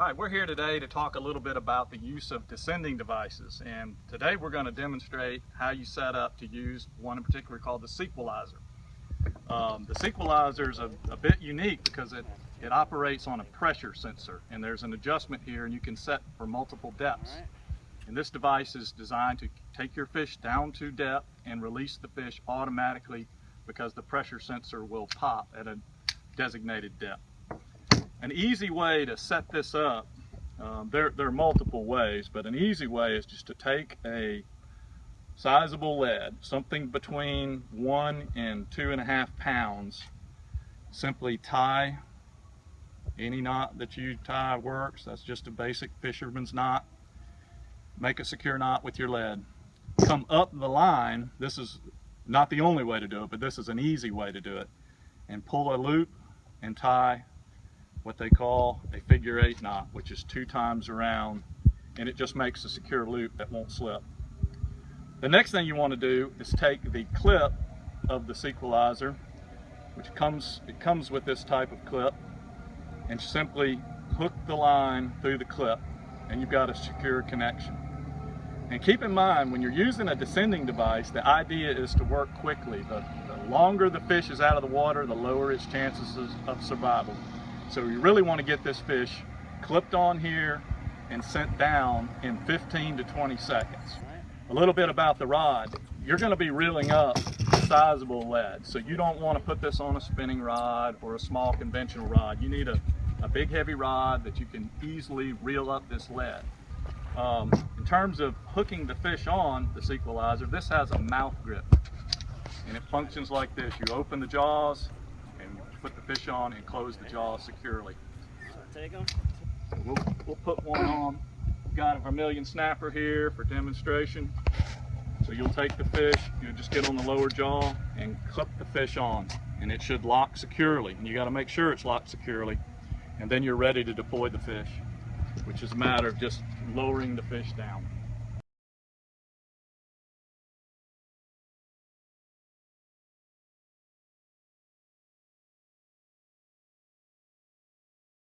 All right, we're here today to talk a little bit about the use of descending devices. And today we're going to demonstrate how you set up to use one in particular called the SeaQualizer. Um, the SeaQualizer is a, a, bit unique because it, it operates on a pressure sensor. And there's an adjustment here and you can set for multiple depths. And this device is designed to take your fish down to depth and release the fish automatically because the pressure sensor will pop at a designated depth. An easy way to set this up, um, there, there are multiple ways, but an easy way is just to take a sizable lead, something between one and two and a half pounds, simply tie any knot that you tie works. That's just a basic fisherman's knot. Make a secure knot with your lead. Come up the line, this is not the only way to do it, but this is an easy way to do it. And pull a loop and tie what they call a figure eight knot, which is two times around, and it just makes a secure loop that won't slip. The next thing you want to do is take the clip of the SeaQualizer, which comes, it comes with this type of clip, and simply hook the line through the clip, and you've got a secure connection. And keep in mind, when you're using a descending device, the idea is to work quickly. The, the longer the fish is out of the water, the lower its chances of survival. So you really want to get this fish clipped on here and sent down in 15 to 20 seconds. A little bit about the rod. You're going to be reeling up sizable lead. So you don't want to put this on a spinning rod or a small conventional rod. You need a, a big heavy rod that you can easily reel up this lead. Um, in terms of hooking the fish on the SeaQualizer, this has a mouth grip and it functions like this. You open the jaws, put the fish on and close the jaw securely. take them? we'll, we'll put one on. We've got a vermilion snapper here for demonstration. So you'll take the fish, you'll just get on the lower jaw and clip the fish on and it should lock securely. And you gotta make sure it's locked securely and then you're ready to deploy the fish, which is a matter of just lowering the fish down.